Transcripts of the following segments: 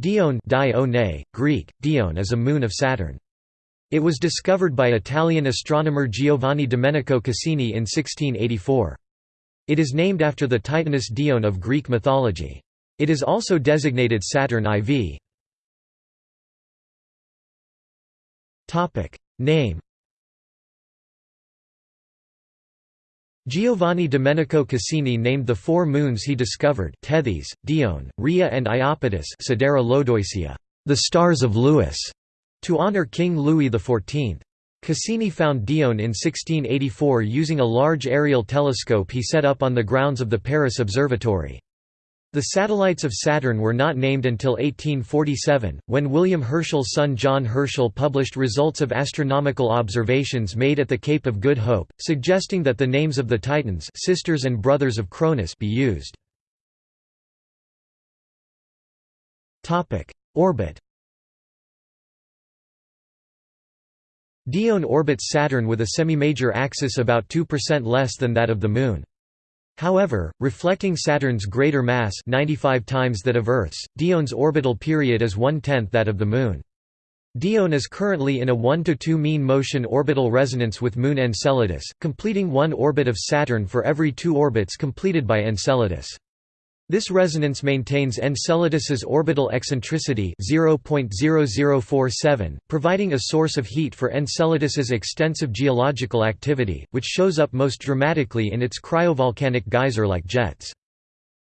Dione Greek, Dione is a moon of Saturn. It was discovered by Italian astronomer Giovanni Domenico Cassini in 1684. It is named after the Titaness Dione of Greek mythology. It is also designated Saturn IV. Name Giovanni Domenico Cassini named the four moons he discovered Tethys, Dione, Rhea and Iapetus the stars of Louis, to honor King Louis XIV. Cassini found Dione in 1684 using a large aerial telescope he set up on the grounds of the Paris Observatory. The satellites of Saturn were not named until 1847, when William Herschel's son John Herschel published results of astronomical observations made at the Cape of Good Hope, suggesting that the names of the Titans sisters and brothers of Cronus be used. Orbit Dione orbits Saturn with a semi-major axis about 2% less than that of the Moon. However, reflecting Saturn's greater mass 95 times that of Earth's, Dione's orbital period is one-tenth that of the Moon. Dione is currently in a 1–2 mean motion orbital resonance with Moon Enceladus, completing one orbit of Saturn for every two orbits completed by Enceladus. This resonance maintains Enceladus's orbital eccentricity 0.0047, providing a source of heat for Enceladus's extensive geological activity, which shows up most dramatically in its cryovolcanic geyser-like jets.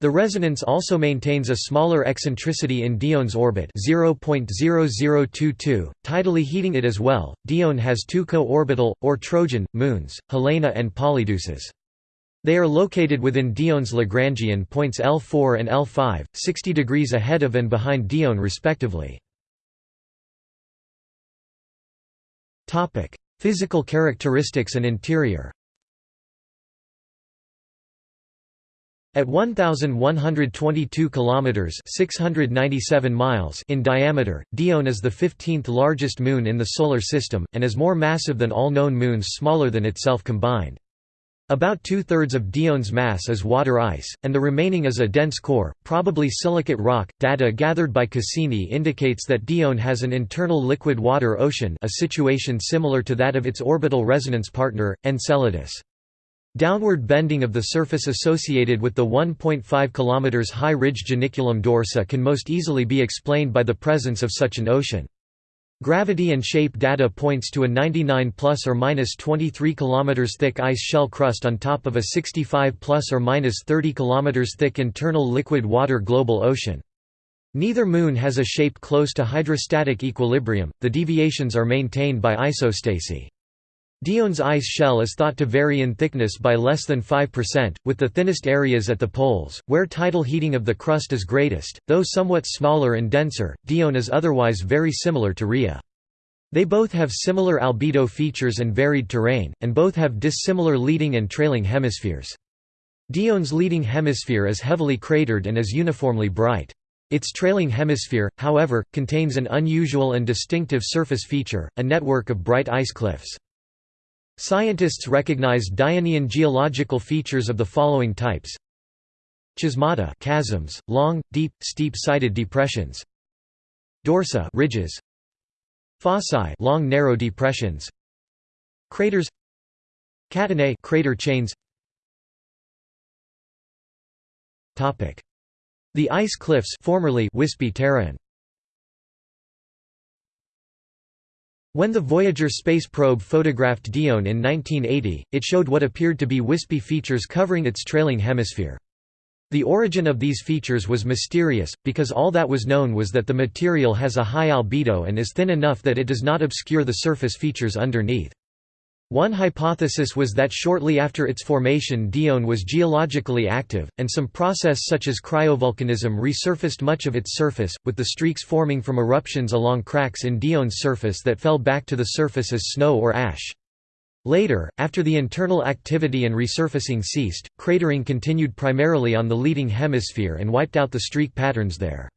The resonance also maintains a smaller eccentricity in Dione's orbit 0.0022, tidally heating it as well. Dione has two co-orbital, or Trojan, moons, Helena and Polydeuces. They are located within Dione's Lagrangian points L4 and L5, 60 degrees ahead of and behind Dione respectively. Physical characteristics and interior At 1122 kilometers (697 miles) in diameter, Dione is the 15th largest moon in the solar system and is more massive than all known moons smaller than itself combined. About two-thirds of Dione's mass is water ice, and the remaining is a dense core, probably silicate rock. Data gathered by Cassini indicates that Dione has an internal liquid water ocean a situation similar to that of its orbital resonance partner, Enceladus. Downward bending of the surface associated with the 1.5 km high ridge Janiculum dorsa can most easily be explained by the presence of such an ocean. Gravity and shape data points to a 99 plus or minus 23 km thick ice shell crust on top of a 65 plus or minus 30 km thick internal liquid water global ocean. Neither moon has a shape close to hydrostatic equilibrium, the deviations are maintained by isostasy. Dione's ice shell is thought to vary in thickness by less than 5%, with the thinnest areas at the poles, where tidal heating of the crust is greatest. Though somewhat smaller and denser, Dione is otherwise very similar to Rhea. They both have similar albedo features and varied terrain, and both have dissimilar leading and trailing hemispheres. Dione's leading hemisphere is heavily cratered and is uniformly bright. Its trailing hemisphere, however, contains an unusual and distinctive surface feature, a network of bright ice cliffs. Scientists recognize Dionian geological features of the following types. Chasmata chasms, long, deep, steep-sided depressions. Dorsa ridges. Fossae long narrow depressions. Craters. Catenae crater chains. Topic. The ice cliffs formerly wispy terrain When the Voyager space probe photographed Dione in 1980, it showed what appeared to be wispy features covering its trailing hemisphere. The origin of these features was mysterious, because all that was known was that the material has a high albedo and is thin enough that it does not obscure the surface features underneath. One hypothesis was that shortly after its formation Dione was geologically active, and some process such as cryovolcanism resurfaced much of its surface, with the streaks forming from eruptions along cracks in Dione's surface that fell back to the surface as snow or ash. Later, after the internal activity and resurfacing ceased, cratering continued primarily on the leading hemisphere and wiped out the streak patterns there.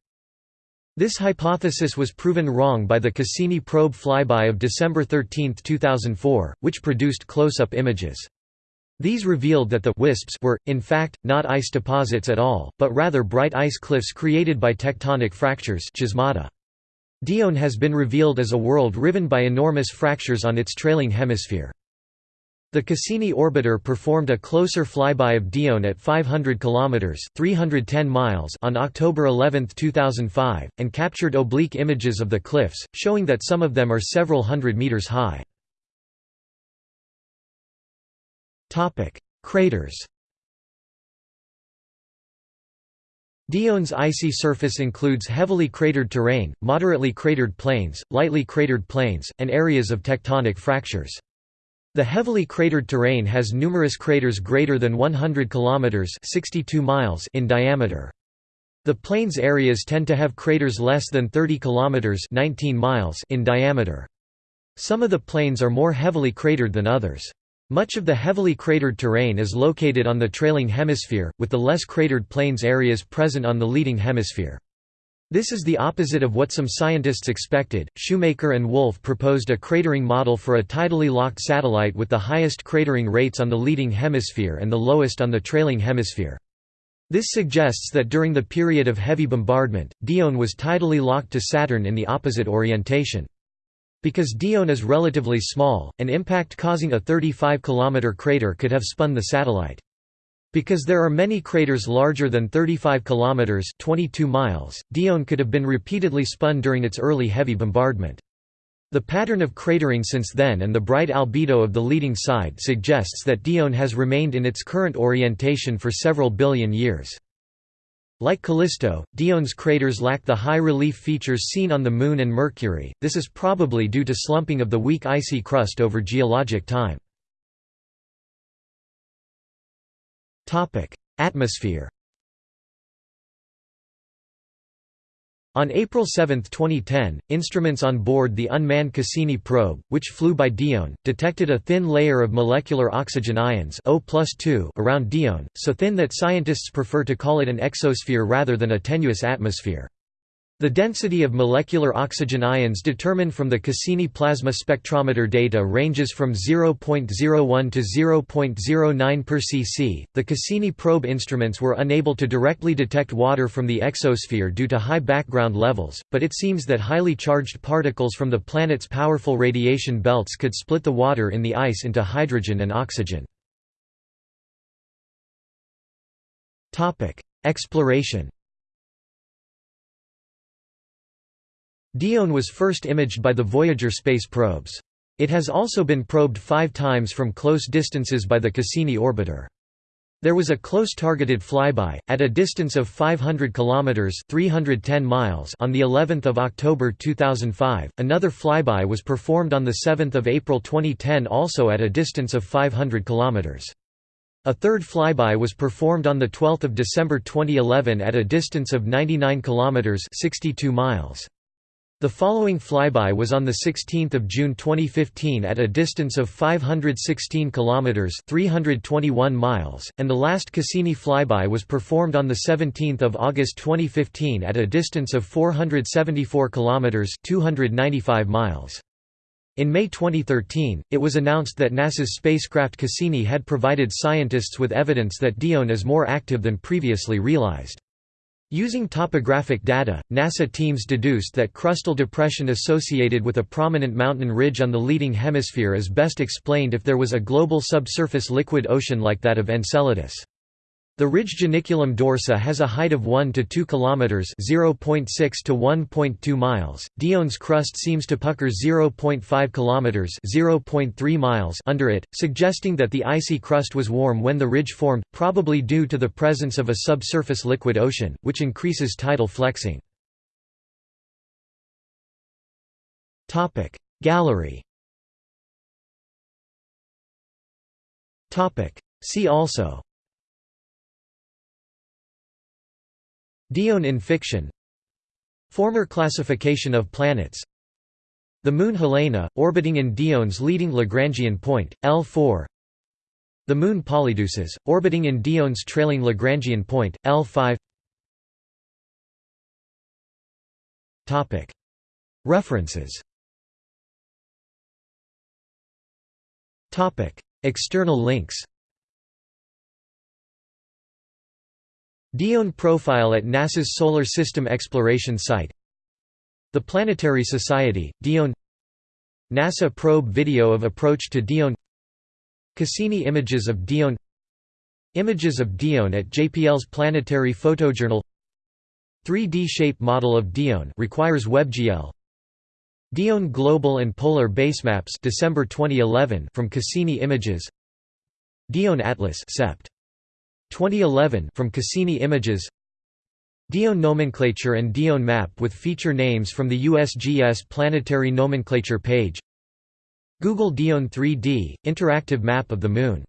This hypothesis was proven wrong by the Cassini probe flyby of December 13, 2004, which produced close-up images. These revealed that the wisps were, in fact, not ice deposits at all, but rather bright ice cliffs created by tectonic fractures Dione has been revealed as a world riven by enormous fractures on its trailing hemisphere. The Cassini orbiter performed a closer flyby of Dione at 500 kilometers (310 miles) on October 11, 2005, and captured oblique images of the cliffs, showing that some of them are several hundred meters high. Topic: Craters. Dione's icy surface includes heavily cratered terrain, moderately cratered plains, lightly cratered plains, and areas of tectonic fractures. The heavily cratered terrain has numerous craters greater than 100 kilometers (62 miles) in diameter. The plains areas tend to have craters less than 30 kilometers (19 miles) in diameter. Some of the plains are more heavily cratered than others. Much of the heavily cratered terrain is located on the trailing hemisphere, with the less cratered plains areas present on the leading hemisphere. This is the opposite of what some scientists expected. Shoemaker and Wolfe proposed a cratering model for a tidally locked satellite with the highest cratering rates on the leading hemisphere and the lowest on the trailing hemisphere. This suggests that during the period of heavy bombardment, Dione was tidally locked to Saturn in the opposite orientation. Because Dione is relatively small, an impact causing a 35 km crater could have spun the satellite. Because there are many craters larger than 35 km 22 miles, Dione could have been repeatedly spun during its early heavy bombardment. The pattern of cratering since then and the bright albedo of the leading side suggests that Dione has remained in its current orientation for several billion years. Like Callisto, Dione's craters lack the high relief features seen on the Moon and Mercury, this is probably due to slumping of the weak icy crust over geologic time. Atmosphere On April 7, 2010, instruments on board the unmanned Cassini probe, which flew by Dione, detected a thin layer of molecular oxygen ions o around Dione, so thin that scientists prefer to call it an exosphere rather than a tenuous atmosphere. The density of molecular oxygen ions determined from the Cassini plasma spectrometer data ranges from 0.01 to 0.09 per cc. The Cassini probe instruments were unable to directly detect water from the exosphere due to high background levels, but it seems that highly charged particles from the planet's powerful radiation belts could split the water in the ice into hydrogen and oxygen. Topic: Exploration Dione was first imaged by the Voyager space probes. It has also been probed five times from close distances by the Cassini orbiter. There was a close targeted flyby at a distance of 500 kilometers (310 miles) on the 11th of October 2005. Another flyby was performed on the 7th of April 2010 also at a distance of 500 kilometers. A third flyby was performed on the 12th of December 2011 at a distance of 99 kilometers (62 miles). The following flyby was on 16 June 2015 at a distance of 516 km 321 miles, and the last Cassini flyby was performed on 17 August 2015 at a distance of 474 km 295 miles. In May 2013, it was announced that NASA's spacecraft Cassini had provided scientists with evidence that Dione is more active than previously realized. Using topographic data, NASA teams deduced that crustal depression associated with a prominent mountain ridge on the leading hemisphere is best explained if there was a global subsurface liquid ocean like that of Enceladus. The ridge Janiculum dorsa has a height of 1 to 2 kilometers (0.6 to 1.2 miles). Dione's crust seems to pucker 0.5 kilometers (0.3 miles) under it, suggesting that the icy crust was warm when the ridge formed, probably due to the presence of a subsurface liquid ocean, which increases tidal flexing. Topic Gallery. Topic See also Dione in fiction. Former classification of planets. The Moon Helena, orbiting in Dione's leading Lagrangian point, L4 The Moon Polydeuces, orbiting in Dione's trailing Lagrangian point, L5 References. External links Dione profile at NASA's Solar System Exploration Site. The Planetary Society, Dione. NASA probe video of approach to Dione. Cassini images of Dione. Images of Dione at JPL's Planetary Photojournal. 3D shape model of Dione requires WebGL. Dione Global and Polar Basemaps December 2011 from Cassini Images. Dione Atlas Sept. 2011 from Cassini Images. Dione nomenclature and Dione map with feature names from the USGS planetary nomenclature page. Google Dione 3D interactive map of the moon